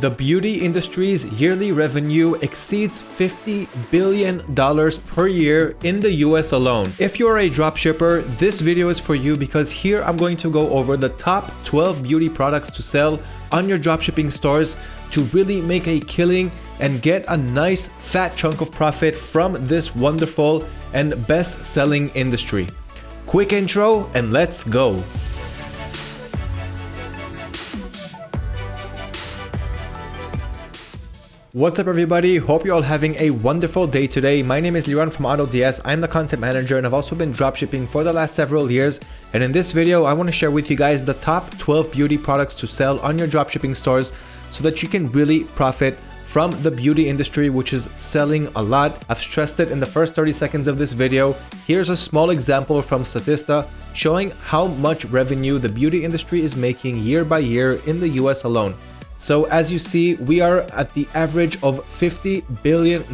The beauty industry's yearly revenue exceeds $50 billion per year in the US alone. If you're a dropshipper, this video is for you because here I'm going to go over the top 12 beauty products to sell on your dropshipping stores to really make a killing and get a nice fat chunk of profit from this wonderful and best selling industry. Quick intro and let's go. What's up everybody, hope you're all having a wonderful day today. My name is Liran from AutoDS, I'm the content manager and I've also been dropshipping for the last several years. And in this video, I want to share with you guys the top 12 beauty products to sell on your dropshipping stores so that you can really profit from the beauty industry, which is selling a lot. I've stressed it in the first 30 seconds of this video. Here's a small example from Statista showing how much revenue the beauty industry is making year by year in the US alone. So as you see, we are at the average of $50 billion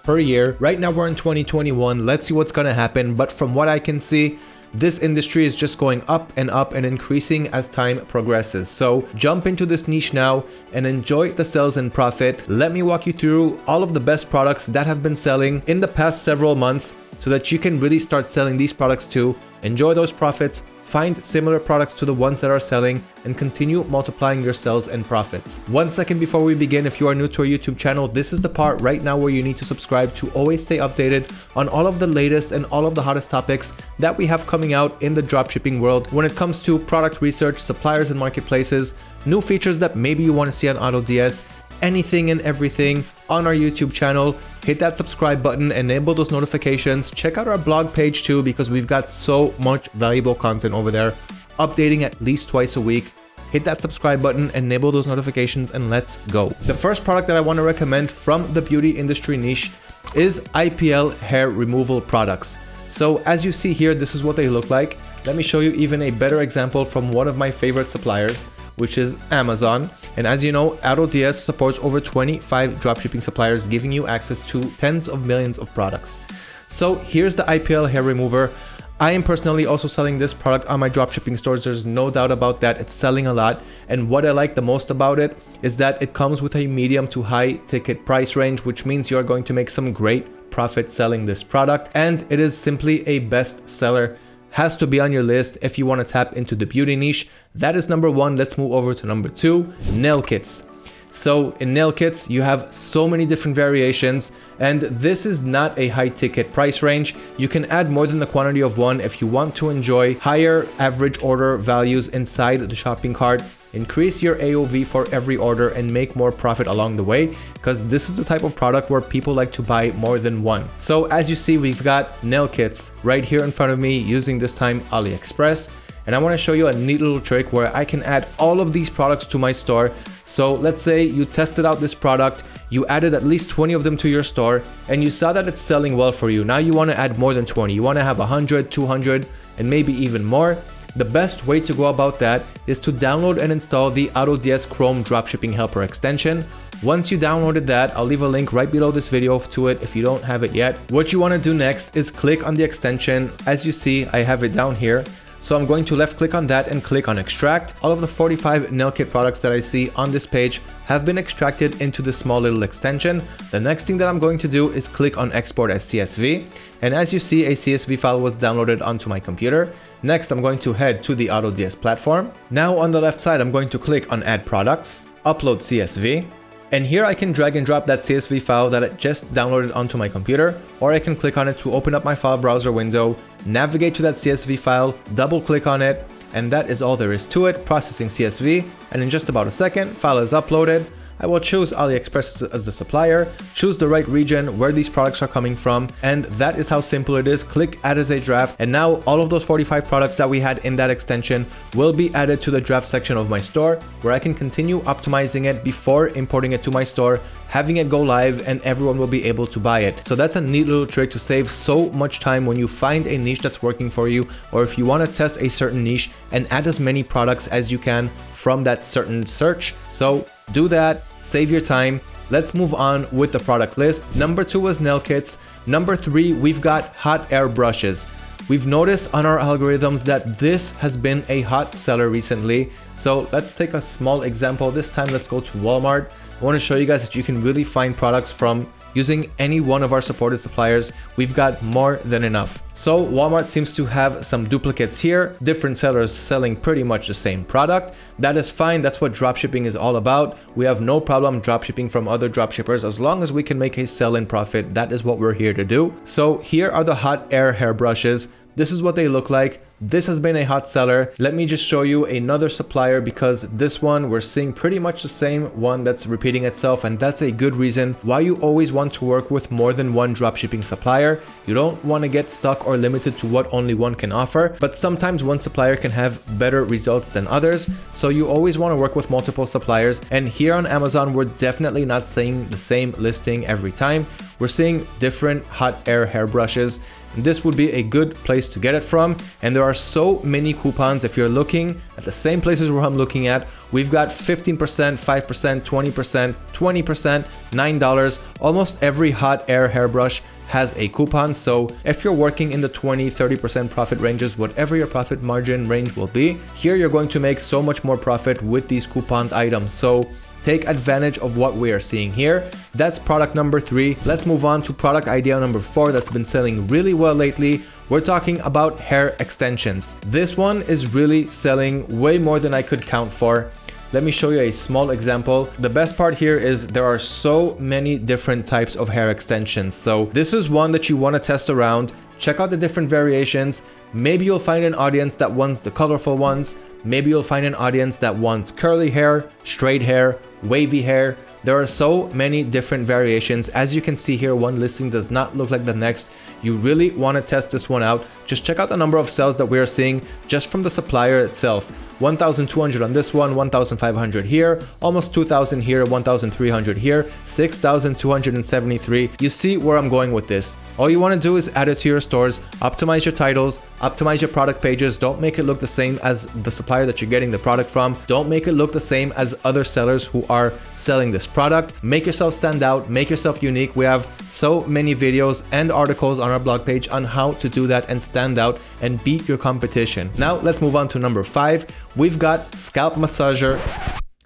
per year. Right now we're in 2021. Let's see what's going to happen. But from what I can see, this industry is just going up and up and increasing as time progresses. So jump into this niche now and enjoy the sales and profit. Let me walk you through all of the best products that have been selling in the past several months so that you can really start selling these products too, enjoy those profits, find similar products to the ones that are selling, and continue multiplying your sales and profits. One second before we begin, if you are new to our YouTube channel, this is the part right now where you need to subscribe to always stay updated on all of the latest and all of the hottest topics that we have coming out in the dropshipping world when it comes to product research, suppliers and marketplaces, new features that maybe you want to see on AutoDS, anything and everything on our YouTube channel. Hit that subscribe button, enable those notifications. Check out our blog page too because we've got so much valuable content over there, updating at least twice a week. Hit that subscribe button, enable those notifications, and let's go. The first product that I want to recommend from the beauty industry niche is IPL hair removal products. So as you see here, this is what they look like. Let me show you even a better example from one of my favorite suppliers which is Amazon. And as you know, AutoDS supports over 25 dropshipping suppliers, giving you access to tens of millions of products. So here's the IPL hair remover. I am personally also selling this product on my dropshipping stores. There's no doubt about that. It's selling a lot. And what I like the most about it is that it comes with a medium to high ticket price range, which means you're going to make some great profit selling this product. And it is simply a best seller has to be on your list if you want to tap into the beauty niche. That is number one. Let's move over to number two, nail kits. So in nail kits, you have so many different variations and this is not a high ticket price range. You can add more than the quantity of one if you want to enjoy higher average order values inside the shopping cart increase your AOV for every order and make more profit along the way because this is the type of product where people like to buy more than one. So as you see, we've got nail kits right here in front of me using this time AliExpress. And I want to show you a neat little trick where I can add all of these products to my store. So let's say you tested out this product, you added at least 20 of them to your store and you saw that it's selling well for you. Now you want to add more than 20. You want to have 100, 200, and maybe even more. The best way to go about that is to download and install the AutoDS Chrome Dropshipping Helper extension. Once you downloaded that, I'll leave a link right below this video to it if you don't have it yet. What you want to do next is click on the extension. As you see, I have it down here. So I'm going to left click on that and click on extract. All of the 45 nail kit products that I see on this page have been extracted into this small little extension. The next thing that I'm going to do is click on export as CSV. And as you see, a CSV file was downloaded onto my computer. Next, I'm going to head to the AutoDS platform. Now on the left side, I'm going to click on add products, upload CSV, and here I can drag and drop that CSV file that I just downloaded onto my computer, or I can click on it to open up my file browser window, navigate to that CSV file, double click on it, and that is all there is to it, processing CSV, and in just about a second, file is uploaded, I will choose AliExpress as the supplier, choose the right region where these products are coming from, and that is how simple it is. Click add as a draft, and now all of those 45 products that we had in that extension will be added to the draft section of my store, where I can continue optimizing it before importing it to my store, having it go live, and everyone will be able to buy it. So that's a neat little trick to save so much time when you find a niche that's working for you, or if you want to test a certain niche and add as many products as you can from that certain search. So do that, save your time. Let's move on with the product list. Number two was nail kits. Number three, we've got hot air brushes. We've noticed on our algorithms that this has been a hot seller recently. So let's take a small example. This time, let's go to Walmart. I want to show you guys that you can really find products from using any one of our supported suppliers, we've got more than enough. So Walmart seems to have some duplicates here, different sellers selling pretty much the same product. That is fine, that's what dropshipping is all about. We have no problem dropshipping from other dropshippers as long as we can make a sell-in profit, that is what we're here to do. So here are the hot air hairbrushes. This is what they look like. This has been a hot seller. Let me just show you another supplier because this one we're seeing pretty much the same one that's repeating itself and that's a good reason why you always want to work with more than one dropshipping supplier. You don't want to get stuck or limited to what only one can offer, but sometimes one supplier can have better results than others. So you always want to work with multiple suppliers. And here on Amazon, we're definitely not seeing the same listing every time. We're seeing different hot air hairbrushes this would be a good place to get it from. And there are so many coupons. If you're looking at the same places where I'm looking at, we've got 15%, 5%, 20%, 20%, $9. Almost every hot air hairbrush has a coupon. So if you're working in the 20, 30% profit ranges, whatever your profit margin range will be, here you're going to make so much more profit with these couponed items. So take advantage of what we are seeing here. That's product number three. Let's move on to product idea number four that's been selling really well lately. We're talking about hair extensions. This one is really selling way more than I could count for. Let me show you a small example. The best part here is there are so many different types of hair extensions. So this is one that you want to test around. Check out the different variations. Maybe you'll find an audience that wants the colorful ones. Maybe you'll find an audience that wants curly hair, straight hair, wavy hair. There are so many different variations. As you can see here, one listing does not look like the next. You really want to test this one out. Just check out the number of sales that we are seeing just from the supplier itself. 1,200 on this one, 1,500 here, almost 2,000 here, 1,300 here, 6,273. You see where I'm going with this. All you want to do is add it to your stores, optimize your titles, optimize your product pages. Don't make it look the same as the supplier that you're getting the product from. Don't make it look the same as other sellers who are selling this product. Make yourself stand out, make yourself unique. We have so many videos and articles on our blog page on how to do that and stand out and beat your competition. Now let's move on to number five. We've got scalp massager,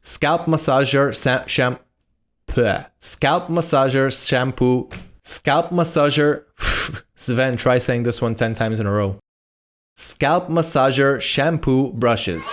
scalp massager shampoo, scalp massager shampoo Scalp massager. Sven, try saying this one 10 times in a row. Scalp massager shampoo brushes.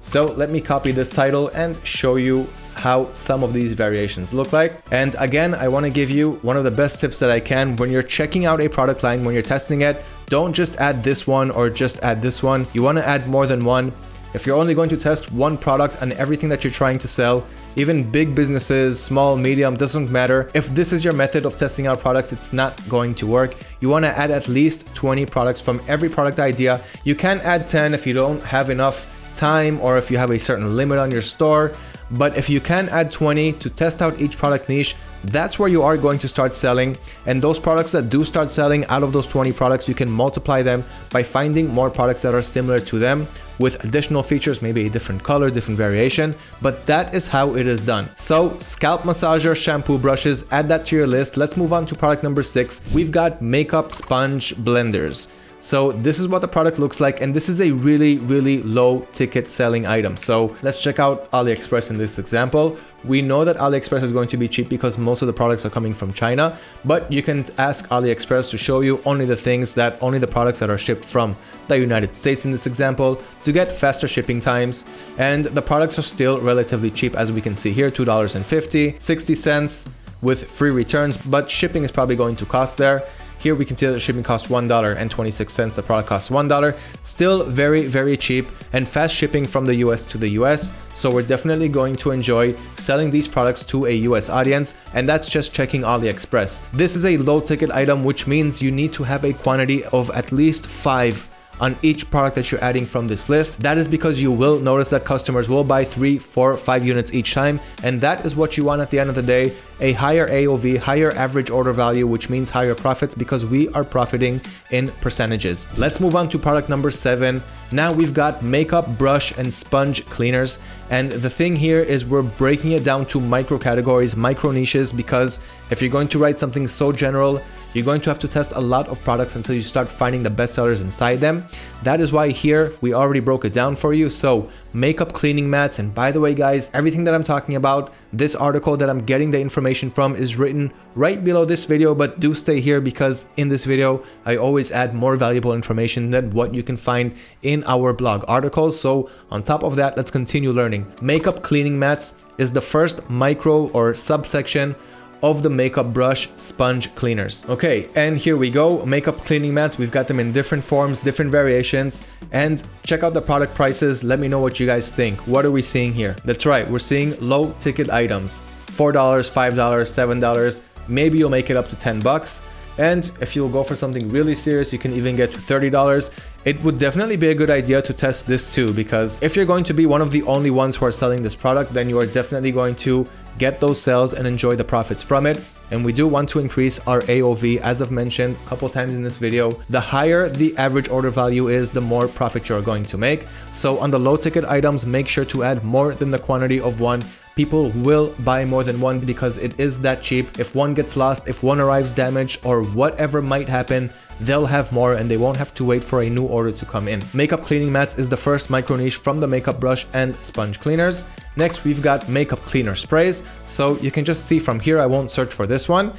So let me copy this title and show you how some of these variations look like. And again, I want to give you one of the best tips that I can when you're checking out a product line, when you're testing it, don't just add this one or just add this one. You want to add more than one. If you're only going to test one product and everything that you're trying to sell, even big businesses, small, medium, doesn't matter. If this is your method of testing out products, it's not going to work. You want to add at least 20 products from every product idea. You can add 10 if you don't have enough time or if you have a certain limit on your store. But if you can add 20 to test out each product niche, that's where you are going to start selling. And those products that do start selling out of those 20 products, you can multiply them by finding more products that are similar to them with additional features, maybe a different color, different variation, but that is how it is done. So scalp massager shampoo brushes, add that to your list. Let's move on to product number six. We've got makeup sponge blenders. So this is what the product looks like and this is a really, really low ticket selling item. So let's check out AliExpress in this example. We know that AliExpress is going to be cheap because most of the products are coming from China, but you can ask AliExpress to show you only the things that only the products that are shipped from the United States in this example to get faster shipping times. And the products are still relatively cheap as we can see here, $2.50, 60 cents with free returns, but shipping is probably going to cost there. Here we can see that shipping costs $1.26. The product costs $1. Still very, very cheap and fast shipping from the US to the US. So we're definitely going to enjoy selling these products to a US audience. And that's just checking AliExpress. This is a low ticket item, which means you need to have a quantity of at least five on each product that you're adding from this list. That is because you will notice that customers will buy three, four, five units each time. And that is what you want at the end of the day, a higher AOV, higher average order value, which means higher profits because we are profiting in percentages. Let's move on to product number seven. Now we've got makeup, brush, and sponge cleaners. And the thing here is we're breaking it down to micro categories, micro niches, because if you're going to write something so general, You're going to have to test a lot of products until you start finding the best sellers inside them. That is why here we already broke it down for you. So makeup cleaning mats. And by the way, guys, everything that I'm talking about, this article that I'm getting the information from is written right below this video, but do stay here because in this video, I always add more valuable information than what you can find in our blog articles. So on top of that, let's continue learning. Makeup cleaning mats is the first micro or subsection of the makeup brush sponge cleaners. Okay, and here we go, makeup cleaning mats. We've got them in different forms, different variations, and check out the product prices. Let me know what you guys think. What are we seeing here? That's right, we're seeing low ticket items. $4, $5, $7, maybe you'll make it up to 10 bucks. And if you'll go for something really serious, you can even get to $30. It would definitely be a good idea to test this too, because if you're going to be one of the only ones who are selling this product, then you are definitely going to get those sales and enjoy the profits from it. And we do want to increase our AOV as I've mentioned a couple times in this video. The higher the average order value is, the more profit you're going to make. So on the low ticket items, make sure to add more than the quantity of one people will buy more than one because it is that cheap. If one gets lost, if one arrives damaged or whatever might happen, they'll have more and they won't have to wait for a new order to come in. Makeup cleaning mats is the first micro niche from the makeup brush and sponge cleaners. Next, we've got makeup cleaner sprays. So you can just see from here, I won't search for this one.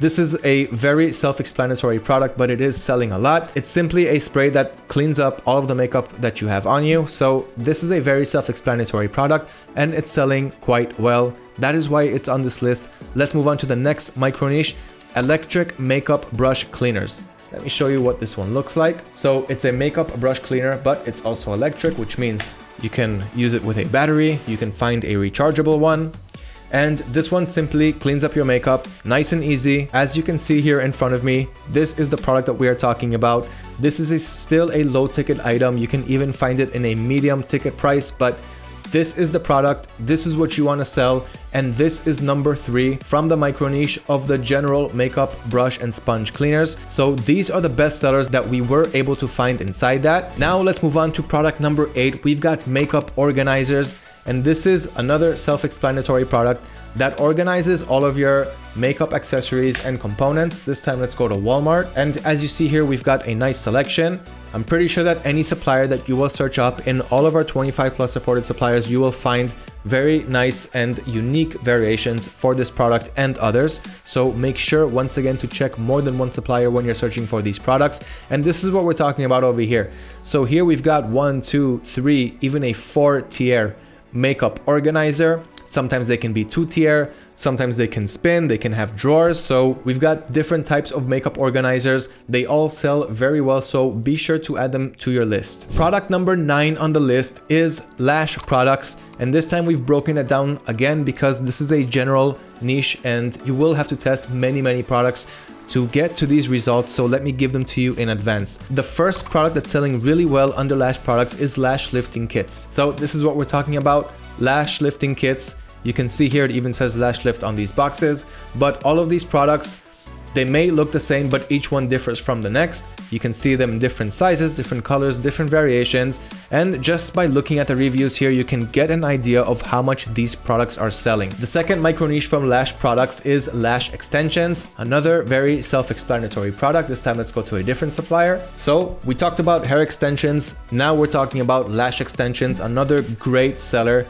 This is a very self-explanatory product, but it is selling a lot. It's simply a spray that cleans up all of the makeup that you have on you. So this is a very self-explanatory product and it's selling quite well. That is why it's on this list. Let's move on to the next micro niche, electric makeup brush cleaners. Let me show you what this one looks like. So it's a makeup brush cleaner, but it's also electric, which means you can use it with a battery. You can find a rechargeable one. And this one simply cleans up your makeup nice and easy. As you can see here in front of me, this is the product that we are talking about. This is a, still a low ticket item. You can even find it in a medium ticket price, but this is the product, this is what you want to sell, and this is number three from the micro niche of the general makeup brush and sponge cleaners. So these are the best sellers that we were able to find inside that. Now let's move on to product number eight. We've got makeup organizers, and this is another self-explanatory product that organizes all of your makeup accessories and components. This time let's go to Walmart. And as you see here, we've got a nice selection. I'm pretty sure that any supplier that you will search up in all of our 25 plus supported suppliers, you will find very nice and unique variations for this product and others. So make sure once again to check more than one supplier when you're searching for these products. And this is what we're talking about over here. So here we've got one, two, three, even a four tier makeup organizer. Sometimes they can be two tier, sometimes they can spin, they can have drawers. So we've got different types of makeup organizers. They all sell very well, so be sure to add them to your list. Product number nine on the list is lash products. And this time we've broken it down again because this is a general niche and you will have to test many, many products to get to these results, so let me give them to you in advance. The first product that's selling really well under Lash products is lash lifting kits. So this is what we're talking about lash lifting kits. You can see here it even says lash lift on these boxes, but all of these products, they may look the same, but each one differs from the next. You can see them in different sizes, different colors, different variations, and just by looking at the reviews here, you can get an idea of how much these products are selling. The second micro niche from Lash products is Lash Extensions, another very self-explanatory product. This time let's go to a different supplier. So we talked about hair extensions, now we're talking about lash extensions, another great seller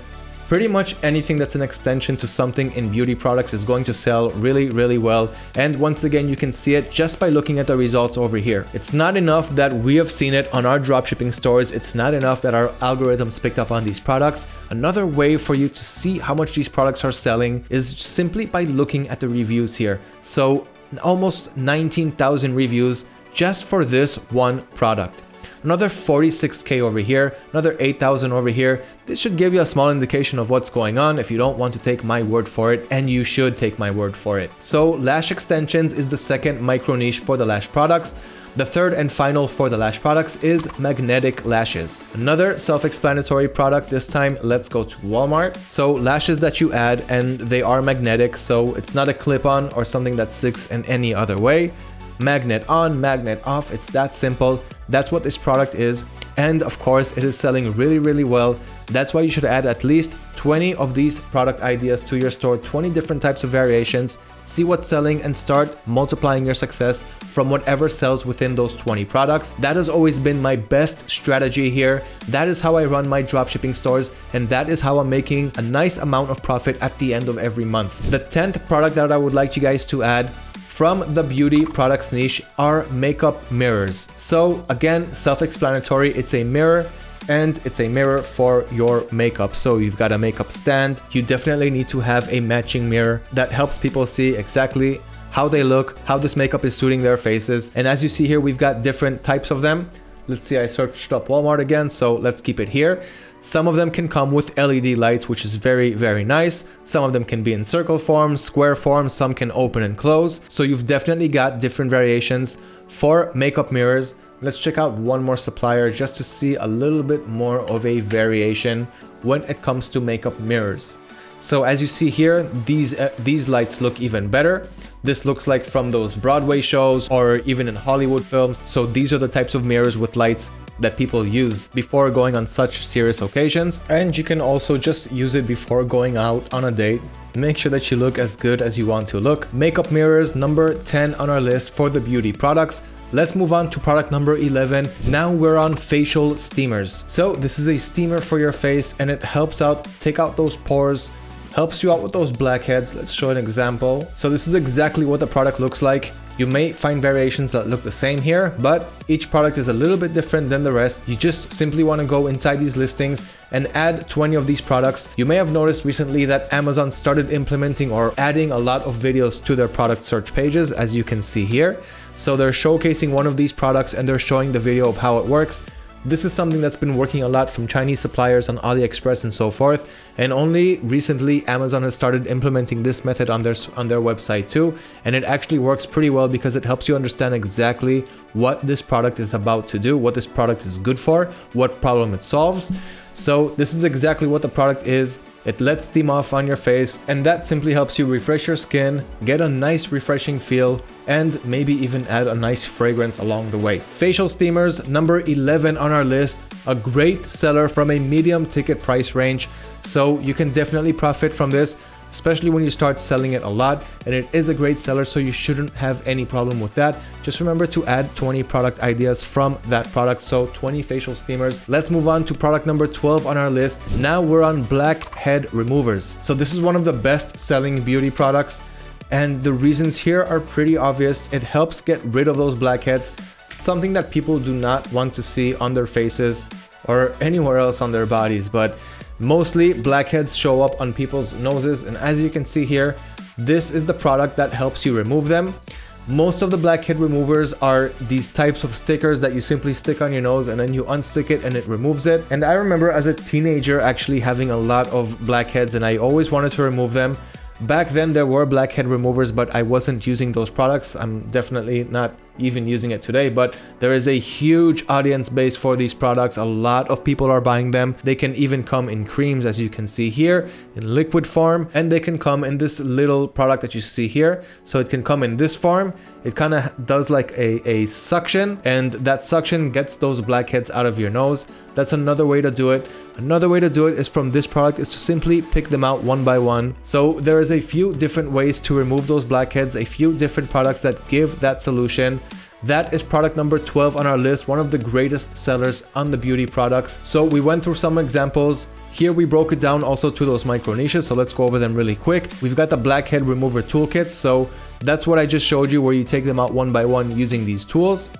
Pretty much anything that's an extension to something in beauty products is going to sell really, really well. And once again, you can see it just by looking at the results over here. It's not enough that we have seen it on our dropshipping stores. It's not enough that our algorithms picked up on these products. Another way for you to see how much these products are selling is simply by looking at the reviews here. So almost 19,000 reviews just for this one product another 46k over here, another 8,000 over here. This should give you a small indication of what's going on if you don't want to take my word for it, and you should take my word for it. So lash extensions is the second micro niche for the lash products. The third and final for the lash products is magnetic lashes. Another self-explanatory product this time, let's go to Walmart. So lashes that you add and they are magnetic, so it's not a clip-on or something that sticks in any other way. Magnet on, magnet off, it's that simple. That's what this product is. And of course, it is selling really, really well. That's why you should add at least 20 of these product ideas to your store, 20 different types of variations, see what's selling and start multiplying your success from whatever sells within those 20 products. That has always been my best strategy here. That is how I run my dropshipping stores and that is how I'm making a nice amount of profit at the end of every month. The 10th product that I would like you guys to add from the beauty products niche are makeup mirrors. So again, self-explanatory, it's a mirror and it's a mirror for your makeup. So you've got a makeup stand. You definitely need to have a matching mirror that helps people see exactly how they look, how this makeup is suiting their faces. And as you see here, we've got different types of them. Let's see, I searched up Walmart again, so let's keep it here. Some of them can come with LED lights, which is very, very nice. Some of them can be in circle form, square form, some can open and close. So you've definitely got different variations for makeup mirrors. Let's check out one more supplier just to see a little bit more of a variation when it comes to makeup mirrors. So as you see here, these, uh, these lights look even better. This looks like from those Broadway shows or even in Hollywood films. So these are the types of mirrors with lights that people use before going on such serious occasions. And you can also just use it before going out on a date. Make sure that you look as good as you want to look. Makeup mirrors, number 10 on our list for the beauty products. Let's move on to product number 11. Now we're on facial steamers. So this is a steamer for your face and it helps out take out those pores, helps you out with those blackheads. Let's show an example. So this is exactly what the product looks like. You may find variations that look the same here, but each product is a little bit different than the rest. You just simply want to go inside these listings and add 20 of these products. You may have noticed recently that Amazon started implementing or adding a lot of videos to their product search pages, as you can see here. So they're showcasing one of these products and they're showing the video of how it works. This is something that's been working a lot from Chinese suppliers on AliExpress and so forth. And only recently Amazon has started implementing this method on their, on their website too. And it actually works pretty well because it helps you understand exactly what this product is about to do, what this product is good for, what problem it solves. So this is exactly what the product is. It lets steam off on your face and that simply helps you refresh your skin, get a nice refreshing feel, and maybe even add a nice fragrance along the way. Facial steamers, number 11 on our list, a great seller from a medium ticket price range, so you can definitely profit from this especially when you start selling it a lot and it is a great seller so you shouldn't have any problem with that. Just remember to add 20 product ideas from that product. So 20 facial steamers. Let's move on to product number 12 on our list. Now we're on blackhead removers. So this is one of the best selling beauty products and the reasons here are pretty obvious. It helps get rid of those blackheads something that people do not want to see on their faces or anywhere else on their bodies but Mostly blackheads show up on people's noses and as you can see here, this is the product that helps you remove them. Most of the blackhead removers are these types of stickers that you simply stick on your nose and then you unstick it and it removes it. And I remember as a teenager actually having a lot of blackheads and I always wanted to remove them. Back then there were blackhead removers but I wasn't using those products. I'm definitely not even using it today, but there is a huge audience base for these products. A lot of people are buying them. They can even come in creams, as you can see here, in liquid form, and they can come in this little product that you see here. So it can come in this form. It kind of does like a, a suction, and that suction gets those blackheads out of your nose. That's another way to do it. Another way to do it is from this product is to simply pick them out one by one. So there is a few different ways to remove those blackheads, a few different products that give that solution. That is product number 12 on our list, one of the greatest sellers on the beauty products. So we went through some examples. Here we broke it down also to those micro niches, so let's go over them really quick. We've got the blackhead remover toolkits, so that's what I just showed you where you take them out one by one using these tools.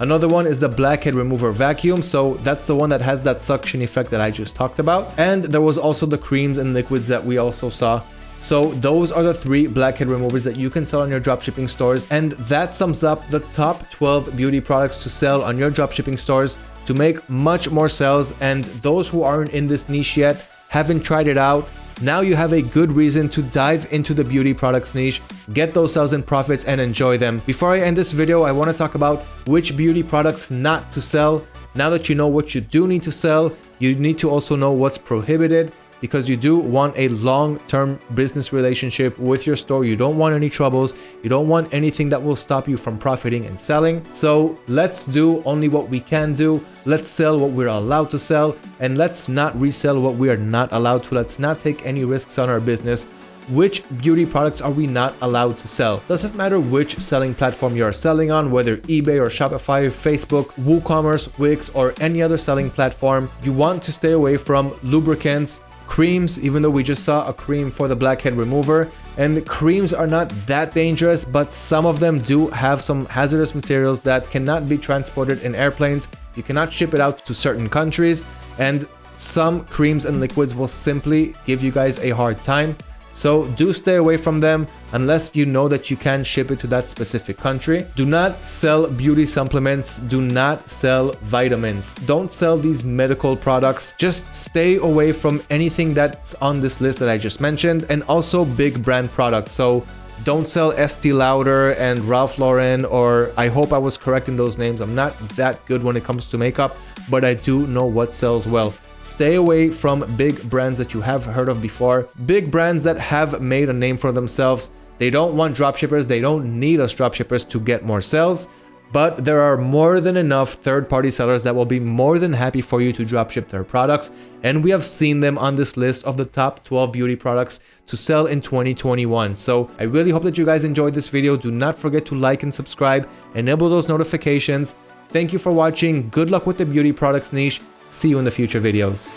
Another one is the blackhead remover vacuum, so that's the one that has that suction effect that I just talked about. And there was also the creams and liquids that we also saw so those are the three blackhead removers that you can sell on your dropshipping stores. And that sums up the top 12 beauty products to sell on your dropshipping stores to make much more sales. And those who aren't in this niche yet, haven't tried it out, now you have a good reason to dive into the beauty products niche, get those sales and profits and enjoy them. Before I end this video, I want to talk about which beauty products not to sell. Now that you know what you do need to sell, you need to also know what's prohibited because you do want a long-term business relationship with your store. You don't want any troubles. You don't want anything that will stop you from profiting and selling. So let's do only what we can do. Let's sell what we're allowed to sell and let's not resell what we are not allowed to. Let's not take any risks on our business which beauty products are we not allowed to sell. Doesn't matter which selling platform you are selling on, whether eBay or Shopify, Facebook, WooCommerce, Wix, or any other selling platform, you want to stay away from lubricants, creams, even though we just saw a cream for the blackhead remover, and creams are not that dangerous, but some of them do have some hazardous materials that cannot be transported in airplanes. You cannot ship it out to certain countries, and some creams and liquids will simply give you guys a hard time. So do stay away from them unless you know that you can ship it to that specific country. Do not sell beauty supplements. Do not sell vitamins. Don't sell these medical products. Just stay away from anything that's on this list that I just mentioned and also big brand products. So don't sell Estee Lauder and Ralph Lauren or I hope I was correct in those names. I'm not that good when it comes to makeup, but I do know what sells well. Stay away from big brands that you have heard of before, big brands that have made a name for themselves. They don't want dropshippers, they don't need us dropshippers to get more sales, but there are more than enough third-party sellers that will be more than happy for you to dropship their products, and we have seen them on this list of the top 12 beauty products to sell in 2021. So I really hope that you guys enjoyed this video. Do not forget to like and subscribe, enable those notifications. Thank you for watching, good luck with the beauty products niche, See you in the future videos.